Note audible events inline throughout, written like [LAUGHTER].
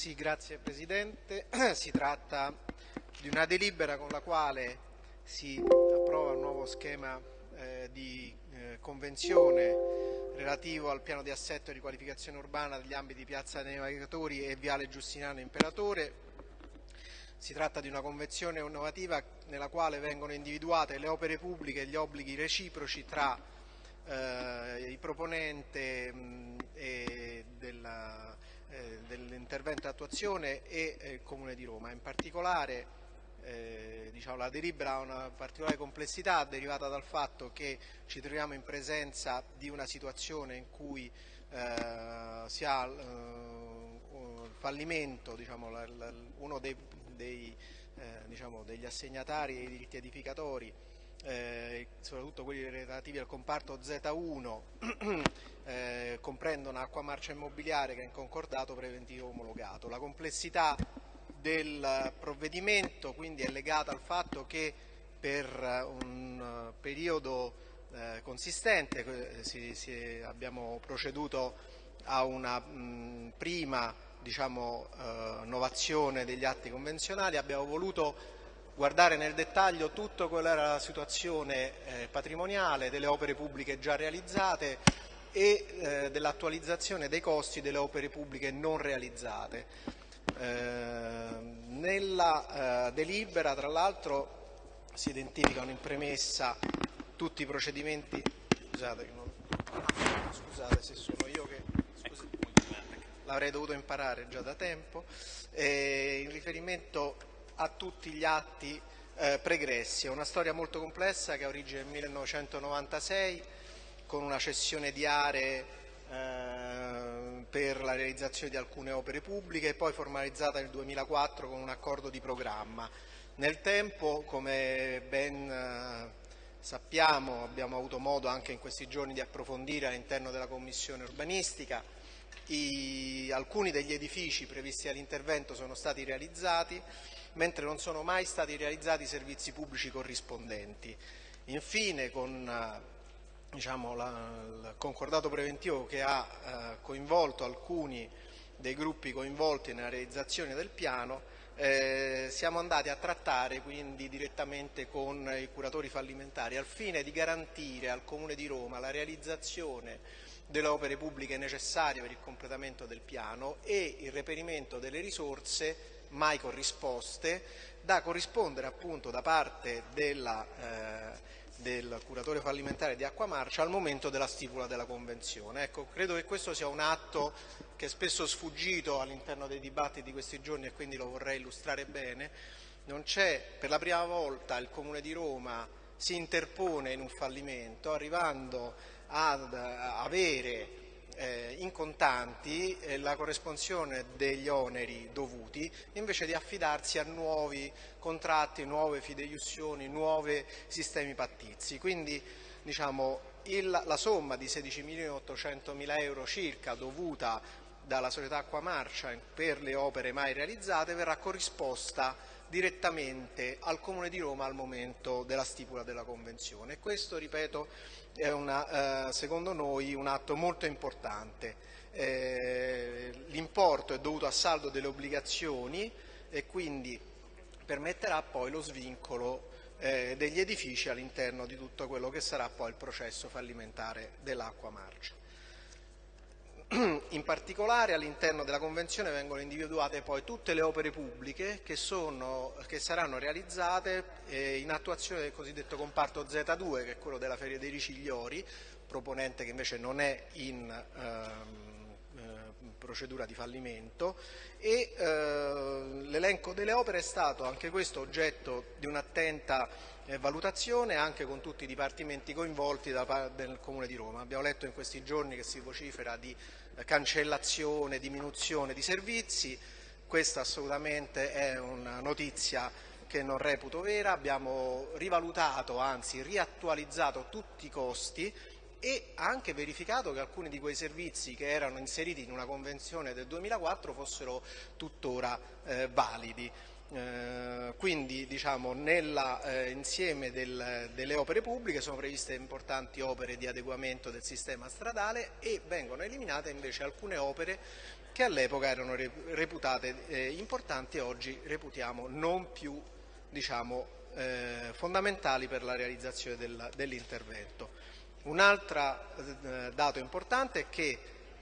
Sì, grazie Presidente. [CLEARS THROAT] Si tratta di una delibera con la quale si approva un nuovo schema eh, di eh, convenzione relativo al piano di assetto e riqualificazione urbana degli ambiti Piazza dei Navigatori e Viale Giustiniano Imperatore. Si tratta di una convenzione innovativa nella quale vengono individuate le opere pubbliche e gli obblighi reciproci tra eh, il proponente mh, della, eh, dell'intervento attuazione e eh, il Comune di Roma. In particolare eh, diciamo, la delibera ha una particolare complessità derivata dal fatto che ci troviamo in presenza di una situazione in cui eh, si ha il fallimento, diciamo, uno dei, dei, diciamo, degli assegnatari dei diritti edificatori eh, soprattutto quelli relativi al comparto Z1, [CLEARS THROAT] eh, comprendono acqua marcia immobiliare che è in concordato preventivo omologato. La complessità del provvedimento quindi è legata al fatto che per un periodo eh, consistente eh, si, si, abbiamo proceduto a una mh, prima diciamo, eh, innovazione degli atti convenzionali, abbiamo voluto guardare nel dettaglio tutto quella era la situazione eh, patrimoniale delle opere pubbliche già realizzate e eh, dell'attualizzazione dei costi delle opere pubbliche non realizzate. Eh, nella eh, delibera tra l'altro si identificano in premessa tutti i procedimenti scusate, non, scusate se sono io che l'avrei dovuto imparare già da tempo eh, in riferimento a tutti gli atti eh, pregressi. È una storia molto complessa che ha origine nel 1996 con una cessione di aree eh, per la realizzazione di alcune opere pubbliche e poi formalizzata nel 2004 con un accordo di programma. Nel tempo, come ben eh, sappiamo, abbiamo avuto modo anche in questi giorni di approfondire all'interno della Commissione urbanistica, i, alcuni degli edifici previsti all'intervento sono stati realizzati, mentre non sono mai stati realizzati i servizi pubblici corrispondenti. Infine, con eh, diciamo, la, il concordato preventivo che ha eh, coinvolto alcuni dei gruppi coinvolti nella realizzazione del piano, eh, siamo andati a trattare quindi direttamente con i curatori fallimentari al fine di garantire al Comune di Roma la realizzazione delle opere pubbliche necessarie per il completamento del piano e il reperimento delle risorse mai corrisposte da corrispondere appunto da parte della, eh, del curatore fallimentare di Acqua Marcia al momento della stipula della convenzione. Ecco, credo che questo sia un atto che è spesso sfuggito all'interno dei dibattiti di questi giorni e quindi lo vorrei illustrare bene. Non c'è per la prima volta il Comune di Roma si interpone in un fallimento arrivando ad avere eh, in contanti eh, la corresponsione degli oneri dovuti invece di affidarsi a nuovi contratti, nuove fideiussioni, nuovi sistemi pattizi. Quindi diciamo, il, la somma di 16.800.000 euro circa dovuta dalla società Acqua Marcia per le opere mai realizzate verrà corrisposta direttamente al Comune di Roma al momento della stipula della Convenzione. Questo, ripeto, è una, eh, secondo noi un atto molto importante. Eh, L'importo è dovuto a saldo delle obbligazioni e quindi permetterà poi lo svincolo eh, degli edifici all'interno di tutto quello che sarà poi il processo fallimentare dell'acqua marcia. [CLEARS THROAT] In particolare all'interno della Convenzione vengono individuate poi tutte le opere pubbliche che, sono, che saranno realizzate eh, in attuazione del cosiddetto comparto Z2 che è quello della Feria dei Ricigliori, proponente che invece non è in ehm, eh, procedura di fallimento. E eh, l'elenco delle opere è stato anche questo oggetto di un'attenta valutazione anche con tutti i dipartimenti coinvolti del Comune di Roma. Abbiamo letto in questi giorni che si vocifera di cancellazione, diminuzione di servizi, questa assolutamente è una notizia che non reputo vera, abbiamo rivalutato, anzi riattualizzato tutti i costi e anche verificato che alcuni di quei servizi che erano inseriti in una convenzione del 2004 fossero tuttora eh, validi. Eh, quindi diciamo, nell'insieme eh, del, delle opere pubbliche sono previste importanti opere di adeguamento del sistema stradale e vengono eliminate invece alcune opere che all'epoca erano reputate eh, importanti e oggi reputiamo non più diciamo, eh, fondamentali per la realizzazione del, dell'intervento. Un altro eh, dato importante è che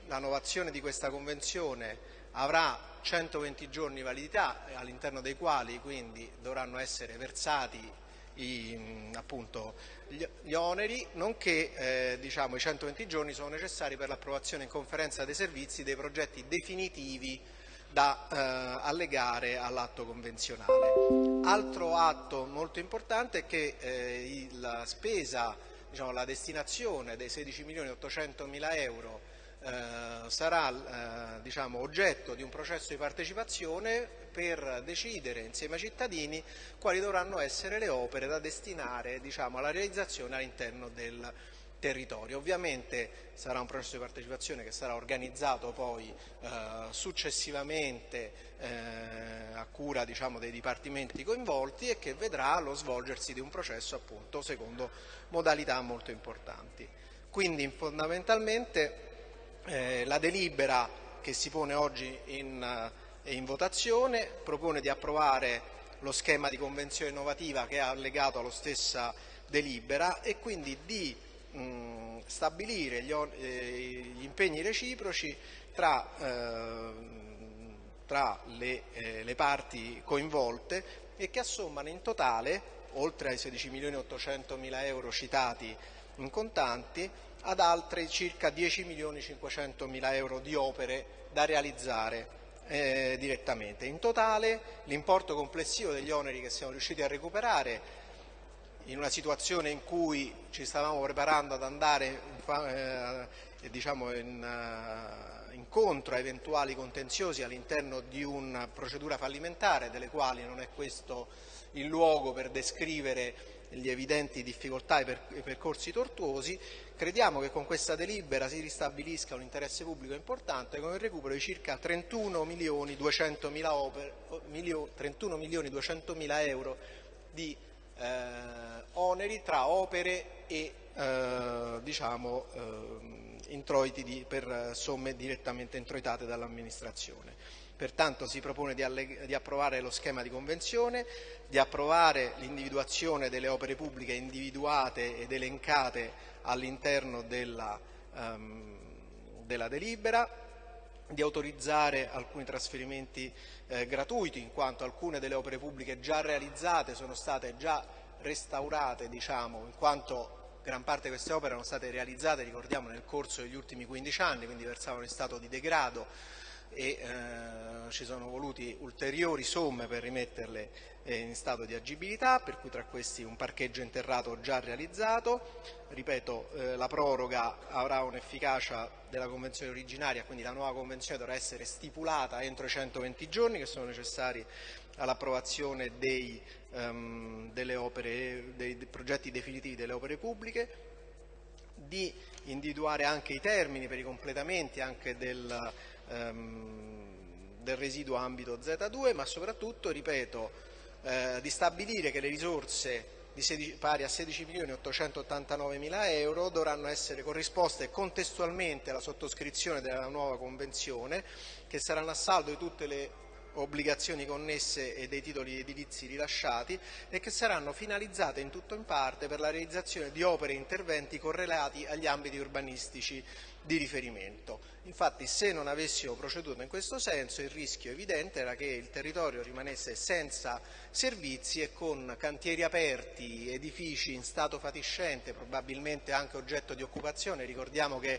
la novazione di questa convenzione avrà 120 giorni di validità all'interno dei quali quindi dovranno essere versati i, appunto, gli, oneri, nonché eh, diciamo, i 120 giorni sono necessari per l'approvazione in conferenza dei servizi dei progetti definitivi da eh, allegare all'atto convenzionale. Altro atto molto importante è che eh, la spesa, diciamo, la destinazione dei 16 milioni 800 mila euro eh, sarà eh, diciamo, oggetto di un processo di partecipazione per decidere insieme ai cittadini quali dovranno essere le opere da destinare diciamo, alla realizzazione all'interno del territorio. Ovviamente sarà un processo di partecipazione che sarà organizzato poi eh, successivamente eh, a cura diciamo, dei dipartimenti coinvolti e che vedrà lo svolgersi di un processo appunto secondo modalità molto importanti. Quindi fondamentalmente eh, la delibera che si pone oggi in, eh, in, votazione propone di approvare lo schema di convenzione innovativa che è allegato alla stessa delibera e quindi di mh, stabilire gli, eh, gli, impegni reciproci tra, eh, tra le, eh, le, parti coinvolte e che assommano in totale, oltre ai 16 milioni 800 mila euro citati in contanti, ad altre circa 10 milioni 500 mila euro di opere da realizzare eh, direttamente. In totale l'importo complessivo degli oneri che siamo riusciti a recuperare in una situazione in cui ci stavamo preparando ad andare eh, diciamo in, uh, incontro a eventuali contenziosi all'interno di una procedura fallimentare delle quali non è questo il luogo per descrivere gli evidenti difficoltà e i percorsi tortuosi, crediamo che con questa delibera si ristabilisca un interesse pubblico importante con il recupero di circa 31 milioni 200 mila, opere, 31 milioni 200 mila euro di eh, oneri tra opere e eh, diciamo, eh, introiti di, per somme direttamente introitate dall'amministrazione. Pertanto si propone di, di, approvare lo schema di convenzione, di approvare l'individuazione delle opere pubbliche individuate ed elencate all'interno della, um, della delibera, di autorizzare alcuni trasferimenti eh, gratuiti in quanto alcune delle opere pubbliche già realizzate sono state già restaurate diciamo, in quanto gran parte di queste opere erano state realizzate ricordiamo nel corso degli ultimi 15 anni quindi versavano in stato di degrado e eh, ci sono voluti ulteriori somme per rimetterle eh, in stato di agibilità, per cui tra questi un parcheggio interrato già realizzato. Ripeto, eh, la proroga avrà un'efficacia della convenzione originaria, quindi la nuova convenzione dovrà essere stipulata entro i 120 giorni che sono necessari all'approvazione um, dei, progetti definitivi delle opere pubbliche, di individuare anche i termini per i completamenti anche del ehm, del residuo ambito Z2, ma soprattutto, ripeto, eh, di stabilire che le risorse 16, pari a 16 milioni 889 mila euro dovranno essere corrisposte contestualmente alla sottoscrizione della nuova convenzione che saranno a saldo di tutte le obbligazioni connesse e dei titoli edilizi rilasciati e che saranno finalizzate in tutto o in parte per la realizzazione di opere e interventi correlati agli ambiti urbanistici di riferimento. Infatti se non avessimo proceduto in questo senso il rischio evidente era che il territorio rimanesse senza servizi e con cantieri aperti, edifici in stato fatiscente, probabilmente anche oggetto di occupazione. Ricordiamo che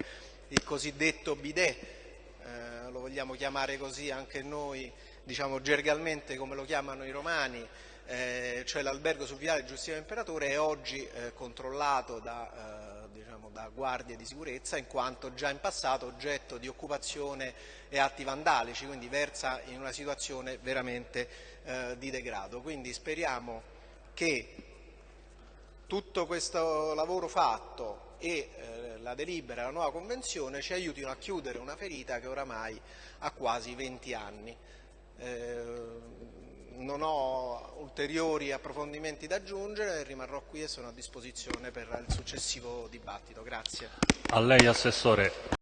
il cosiddetto bidet, eh, lo vogliamo chiamare così anche noi, diciamo gergalmente come lo chiamano i romani, eh, cioè l'albergo sul viale Giustino Imperatore è oggi eh, controllato da eh, diciamo, da guardie di sicurezza in quanto già in passato oggetto di occupazione e atti vandalici, quindi versa in una situazione veramente eh, di degrado. Quindi speriamo che tutto questo lavoro fatto e eh, la delibera, la nuova convenzione ci aiutino a chiudere una ferita che oramai ha quasi 20 anni. Eh, non ho ulteriori approfondimenti da aggiungere, rimarrò qui e sono a disposizione per il successivo dibattito. Grazie.